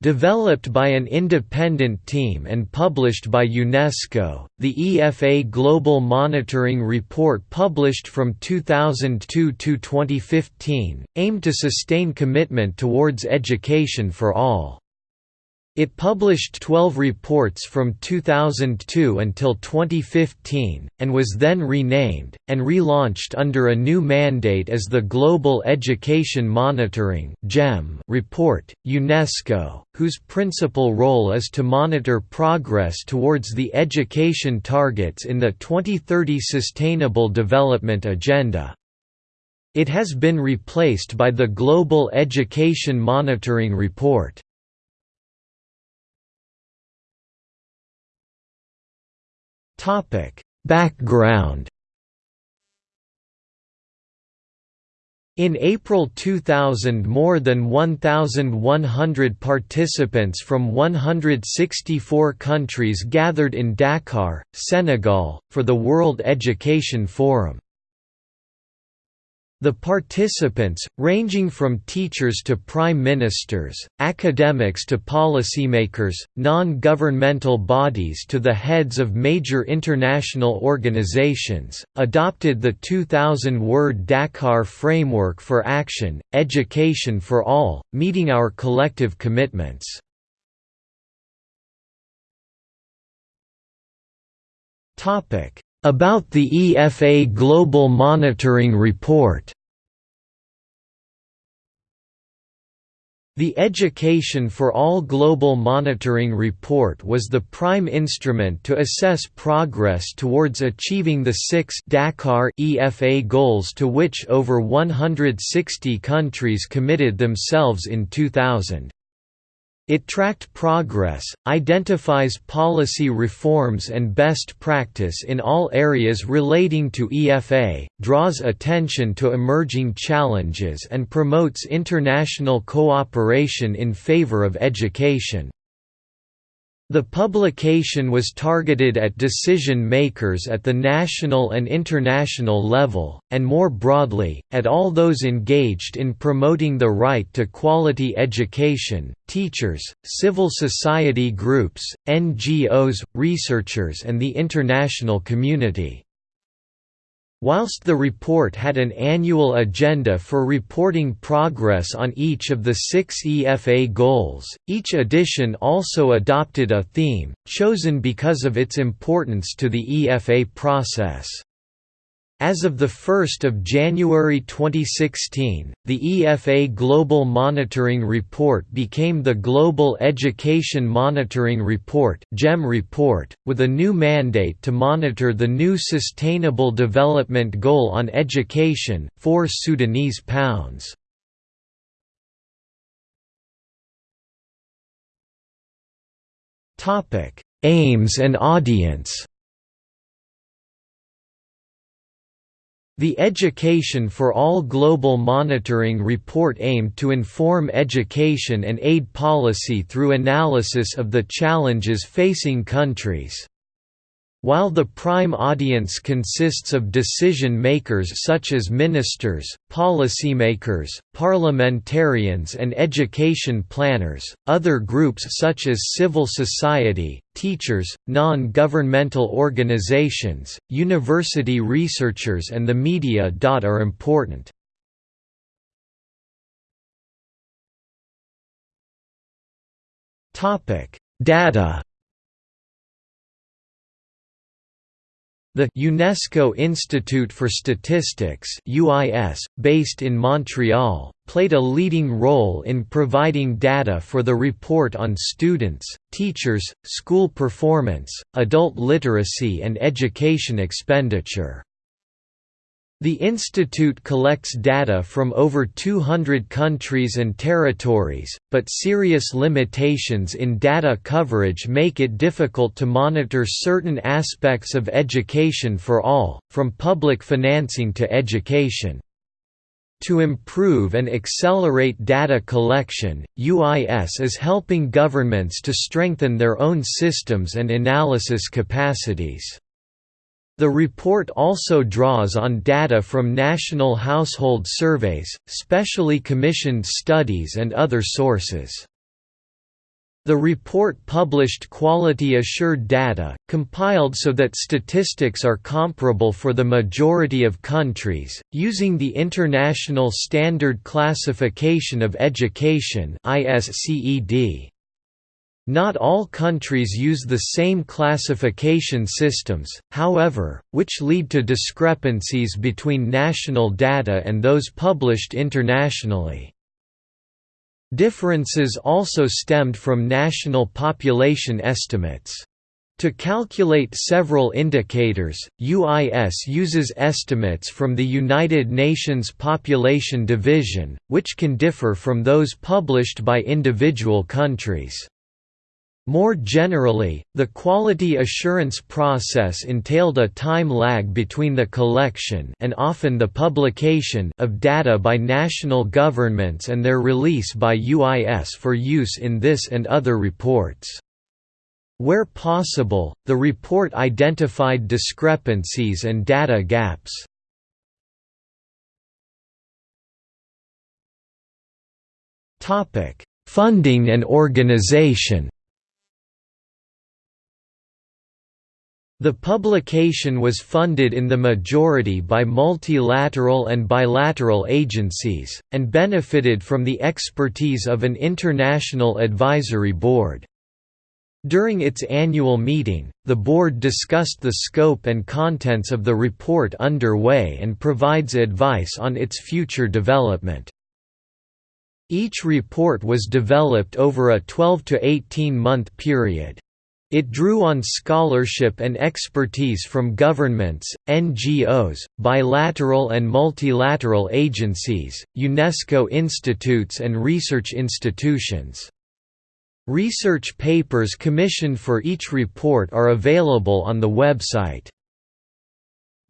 Developed by an independent team and published by UNESCO, the EFA Global Monitoring Report published from 2002 to 2015, aimed to sustain commitment towards education for all. It published 12 reports from 2002 until 2015, and was then renamed, and relaunched under a new mandate as the Global Education Monitoring report, UNESCO, whose principal role is to monitor progress towards the education targets in the 2030 Sustainable Development Agenda. It has been replaced by the Global Education Monitoring Report. Background In April 2000 more than 1,100 participants from 164 countries gathered in Dakar, Senegal, for the World Education Forum. The participants, ranging from teachers to prime ministers, academics to policymakers, non-governmental bodies to the heads of major international organizations, adopted the 2000-word Dakar Framework for Action, Education for All, meeting our collective commitments. About the EFA Global Monitoring Report The Education for All Global Monitoring Report was the prime instrument to assess progress towards achieving the six Dakar EFA goals to which over 160 countries committed themselves in 2000. It tracked progress, identifies policy reforms and best practice in all areas relating to EFA, draws attention to emerging challenges and promotes international cooperation in favor of education. The publication was targeted at decision-makers at the national and international level, and more broadly, at all those engaged in promoting the right to quality education, teachers, civil society groups, NGOs, researchers and the international community. Whilst the report had an annual agenda for reporting progress on each of the six EFA goals, each edition also adopted a theme, chosen because of its importance to the EFA process. As of 1 January 2016, the EFA Global Monitoring Report became the Global Education Monitoring Report GEM report, with a new mandate to monitor the new Sustainable Development Goal on Education, 4 Sudanese pounds. Aims and audience The Education for All Global Monitoring Report aimed to inform education and aid policy through analysis of the challenges facing countries. While the prime audience consists of decision-makers such as ministers, policymakers, parliamentarians and education planners, other groups such as civil society, teachers, non-governmental organizations, university researchers and the media. are important. Data The UNESCO Institute for Statistics UIS, based in Montreal, played a leading role in providing data for the report on students, teachers, school performance, adult literacy and education expenditure. The institute collects data from over 200 countries and territories, but serious limitations in data coverage make it difficult to monitor certain aspects of education for all, from public financing to education. To improve and accelerate data collection, UIS is helping governments to strengthen their own systems and analysis capacities. The report also draws on data from national household surveys, specially commissioned studies and other sources. The report published quality-assured data, compiled so that statistics are comparable for the majority of countries, using the International Standard Classification of Education Not all countries use the same classification systems, however, which lead to discrepancies between national data and those published internationally. Differences also stemmed from national population estimates. To calculate several indicators, UIS uses estimates from the United Nations Population Division, which can differ from those published by individual countries. More generally, the quality assurance process entailed a time lag between the collection and often the publication of data by national governments and their release by UIS for use in this and other reports. Where possible, the report identified discrepancies and data gaps. Funding and organization The publication was funded in the majority by multilateral and bilateral agencies, and benefited from the expertise of an international advisory board. During its annual meeting, the board discussed the scope and contents of the report underway and provides advice on its future development. Each report was developed over a 12 to 18 month period. It drew on scholarship and expertise from governments, NGOs, bilateral and multilateral agencies, UNESCO institutes and research institutions. Research papers commissioned for each report are available on the website.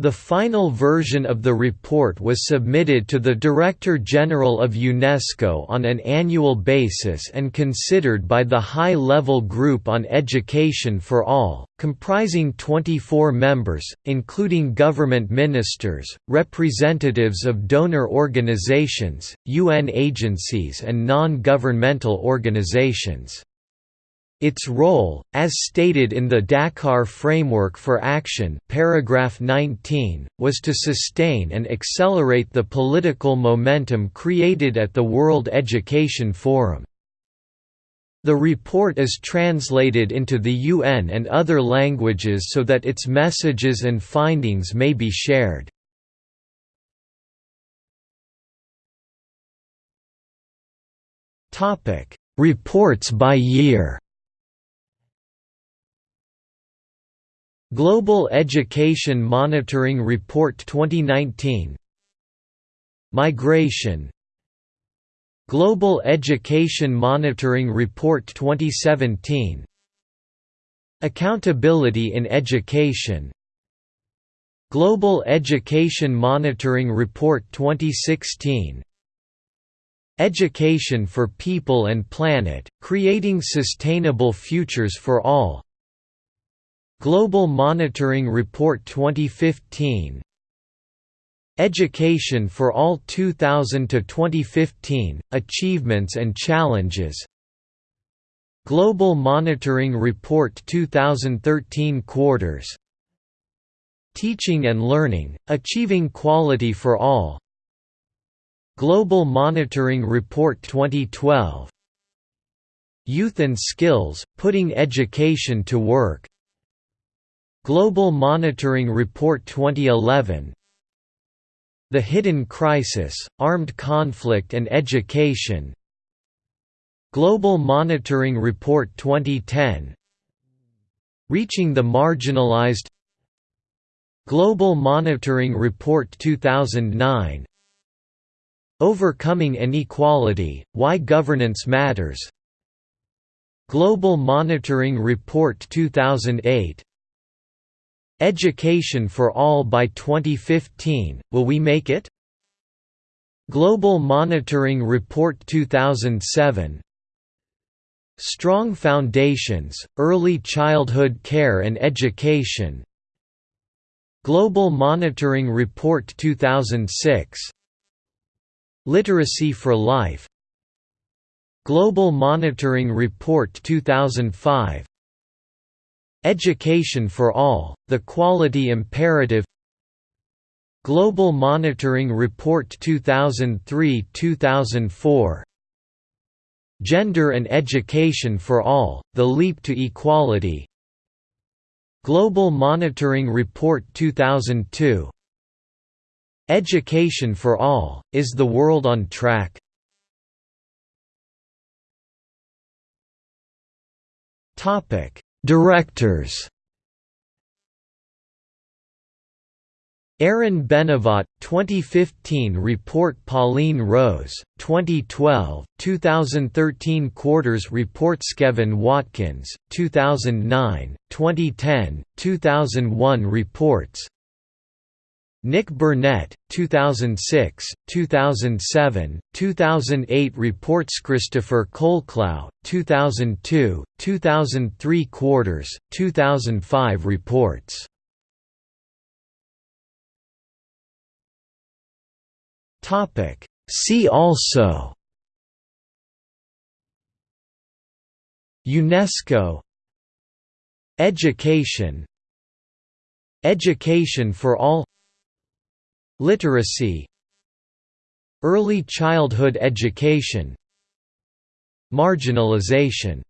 The final version of the report was submitted to the Director General of UNESCO on an annual basis and considered by the High-Level Group on Education for All, comprising 24 members, including government ministers, representatives of donor organizations, UN agencies and non-governmental organizations. Its role, as stated in the Dakar Framework for Action paragraph 19, was to sustain and accelerate the political momentum created at the World Education Forum. The report is translated into the UN and other languages so that its messages and findings may be shared. Reports by year Global Education Monitoring Report 2019 Migration. Global Education Monitoring Report 2017 Accountability in Education. Global Education Monitoring Report 2016 Education for People and Planet, Creating Sustainable Futures for All Global Monitoring Report 2015 Education for All 2000 to 2015 Achievements and Challenges. Global Monitoring Report 2013 Quarters. Teaching and Learning Achieving Quality for All. Global Monitoring Report 2012 Youth and Skills Putting Education to Work Global Monitoring Report 2011 The Hidden Crisis, Armed Conflict and Education. Global Monitoring Report 2010 Reaching the Marginalized. Global Monitoring Report 2009 Overcoming Inequality, Why Governance Matters. Global Monitoring Report 2008 Education for All by 2015, Will We Make It? Global Monitoring Report 2007 Strong Foundations, Early Childhood Care and Education. Global Monitoring Report 2006 Literacy for Life. Global Monitoring Report 2005 Education for All, The Quality Imperative Global Monitoring Report 2003–2004 Gender and Education for All, The Leap to Equality Global Monitoring Report 2002 Education for All, Is the World on Track? Directors. Aaron Benavot, 2015 report. Pauline Rose, 2012, 2013 Quarters. Report Kevin Watkins, 2009, 2010, 2001 reports Nick Burnett, 2006, 2007, 2008 reports Christopher Colclough, 2002, 2003 Quarters, 2005 reports. Topic. See also UNESCO Education Education for all Literacy Early childhood education Marginalization